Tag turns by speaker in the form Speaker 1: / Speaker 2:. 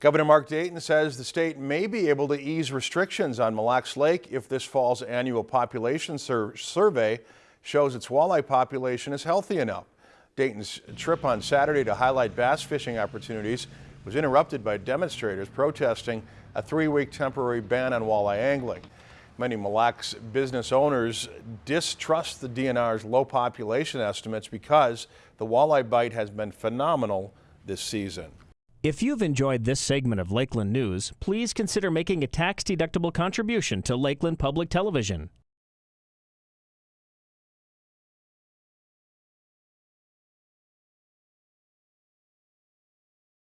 Speaker 1: Governor Mark Dayton says the state may be able to ease restrictions on Mille Lacs Lake if this fall's annual population sur survey shows its walleye population is healthy enough. Dayton's trip on Saturday to highlight bass fishing opportunities was interrupted by demonstrators protesting a three-week temporary ban on walleye angling. Many Mille Lacs business owners distrust the DNR's low population estimates because the walleye bite has been phenomenal this season.
Speaker 2: If you've enjoyed this segment of Lakeland News, please consider making a tax-deductible contribution to Lakeland Public Television.